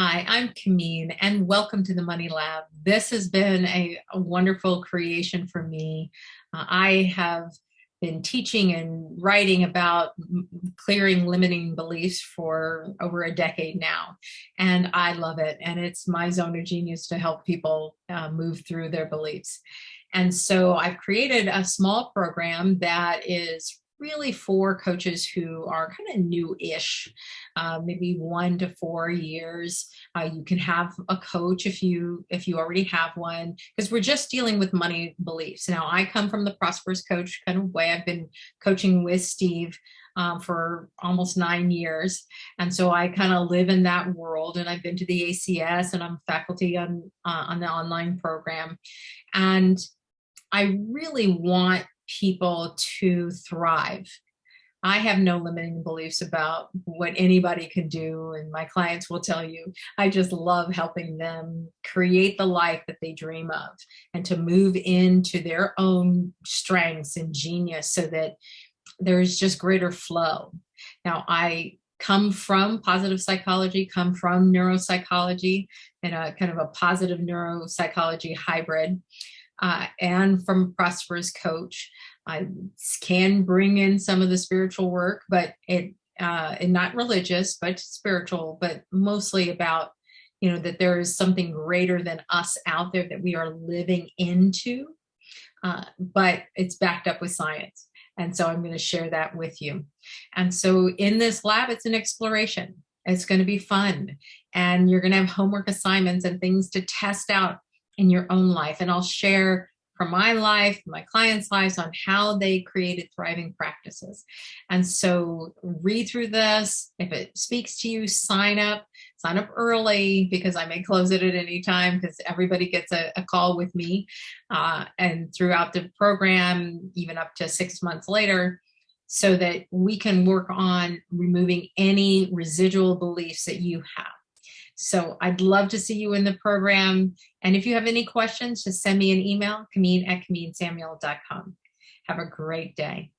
Hi, I'm Camille and welcome to the Money Lab. This has been a, a wonderful creation for me. Uh, I have been teaching and writing about clearing limiting beliefs for over a decade now and I love it and it's my zone of genius to help people uh, move through their beliefs. And so I've created a small program that is really for coaches who are kind of new-ish, uh, maybe one to four years. Uh, you can have a coach if you if you already have one, because we're just dealing with money beliefs. Now, I come from the prosperous coach kind of way. I've been coaching with Steve um, for almost nine years. And so I kind of live in that world and I've been to the ACS and I'm faculty on, uh, on the online program. And I really want people to thrive. I have no limiting beliefs about what anybody can do and my clients will tell you, I just love helping them create the life that they dream of and to move into their own strengths and genius so that there's just greater flow. Now I come from positive psychology, come from neuropsychology and a kind of a positive neuropsychology hybrid uh, and from Prosperous Coach. I can bring in some of the spiritual work, but it uh, and not religious, but spiritual, but mostly about, you know, that there is something greater than us out there that we are living into, uh, but it's backed up with science. And so I'm going to share that with you. And so in this lab, it's an exploration. It's going to be fun. And you're going to have homework assignments and things to test out in your own life. And I'll share from my life, my clients' lives on how they created thriving practices. And so read through this. If it speaks to you, sign up, sign up early because I may close it at any time because everybody gets a, a, call with me. Uh, and throughout the program, even up to six months later, so that we can work on removing any residual beliefs that you have. So I'd love to see you in the program. And if you have any questions, just send me an email, Camille at CamilleSamuel.com. Have a great day.